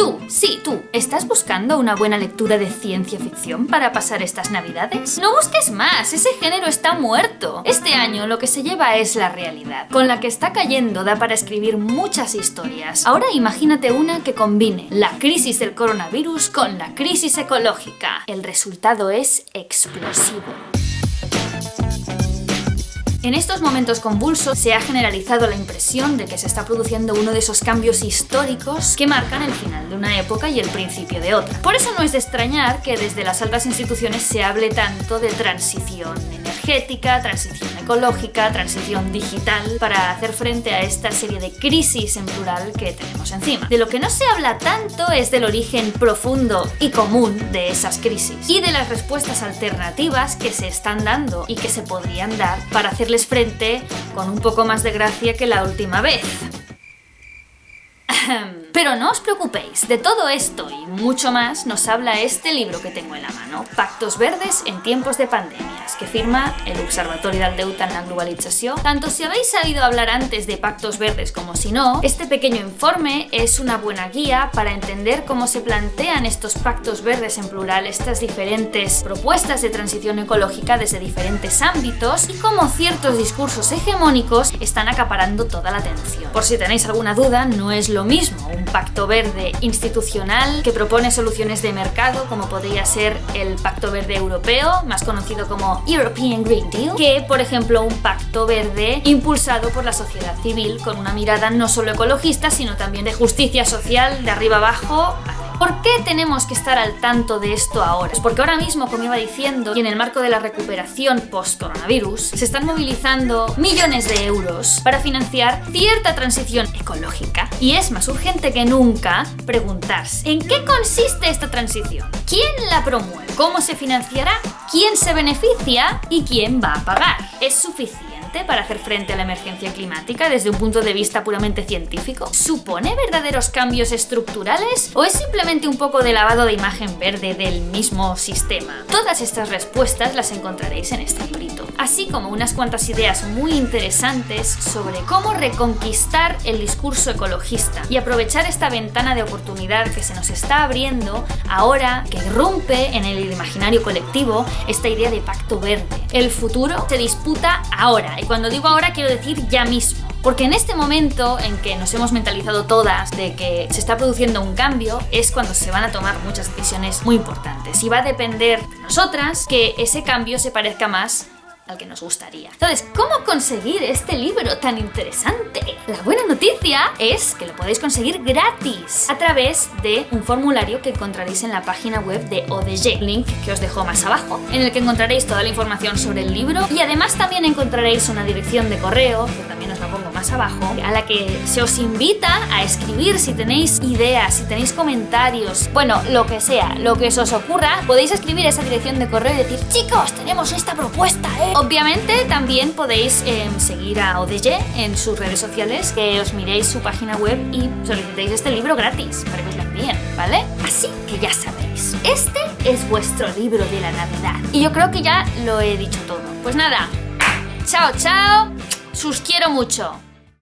Tú, sí, tú, ¿estás buscando una buena lectura de ciencia ficción para pasar estas navidades? No busques más, ese género está muerto. Este año lo que se lleva es la realidad. Con la que está cayendo da para escribir muchas historias. Ahora imagínate una que combine la crisis del coronavirus con la crisis ecológica. El resultado es explosivo. En estos momentos convulsos se ha generalizado la impresión de que se está produciendo uno de esos cambios históricos que marcan el final de una época y el principio de otra. Por eso no es de extrañar que desde las altas instituciones se hable tanto de transición energética, transición ecológica, transición digital, para hacer frente a esta serie de crisis en plural que tenemos encima. De lo que no se habla tanto es del origen profundo y común de esas crisis y de las respuestas alternativas que se están dando y que se podrían dar para hacer frente con un poco más de gracia que la última vez. Pero no os preocupéis, de todo esto y mucho más nos habla este libro que tengo en la mano, Pactos Verdes en tiempos de pandemias, que firma el Observatorio del Deuta en la Globalización. Tanto si habéis sabido hablar antes de Pactos Verdes como si no, este pequeño informe es una buena guía para entender cómo se plantean estos pactos verdes en plural, estas diferentes propuestas de transición ecológica desde diferentes ámbitos y cómo ciertos discursos hegemónicos están acaparando toda la atención. Por si tenéis alguna duda, no es lo mismo un pacto verde institucional que propone soluciones de mercado como podría ser el Pacto Verde Europeo, más conocido como European Green Deal, que por ejemplo un pacto verde impulsado por la sociedad civil con una mirada no solo ecologista sino también de justicia social de arriba abajo ¿Por qué tenemos que estar al tanto de esto ahora? Pues porque ahora mismo, como iba diciendo, y en el marco de la recuperación post-coronavirus, se están movilizando millones de euros para financiar cierta transición ecológica. Y es más urgente que nunca preguntarse, ¿en qué consiste esta transición? ¿Quién la promueve? ¿Cómo se financiará? ¿Quién se beneficia? ¿Y quién va a pagar? ¿Es suficiente? Para hacer frente a la emergencia climática desde un punto de vista puramente científico? ¿Supone verdaderos cambios estructurales o es simplemente un poco de lavado de imagen verde del mismo sistema? Todas estas respuestas las encontraréis en este librito, así como unas cuantas ideas muy interesantes sobre cómo reconquistar el discurso ecologista y aprovechar esta ventana de oportunidad que se nos está abriendo ahora que irrumpe en el imaginario colectivo esta idea de pacto verde. El futuro se disputa ahora y cuando digo ahora quiero decir ya mismo. Porque en este momento en que nos hemos mentalizado todas de que se está produciendo un cambio, es cuando se van a tomar muchas decisiones muy importantes. Y va a depender de nosotras que ese cambio se parezca más al que nos gustaría. Entonces, ¿cómo conseguir este libro tan interesante? La buena noticia es que lo podéis conseguir gratis a través de un formulario que encontraréis en la página web de ODG, link que os dejo más abajo, en el que encontraréis toda la información sobre el libro y además también encontraréis una dirección de correo, que también os la pongo más abajo, a la que se os invita a escribir si tenéis ideas, si tenéis comentarios, bueno, lo que sea, lo que se os ocurra, podéis escribir esa dirección de correo y decir, chicos, tenemos esta propuesta, ¿eh? Obviamente también podéis em, seguir a ODG en sus redes sociales, que os miréis su página web y solicitéis este libro gratis para que os lo envíen, ¿vale? Así que ya sabéis, este es vuestro libro de la Navidad. Y yo creo que ya lo he dicho todo. Pues nada, chao, chao, sus quiero mucho.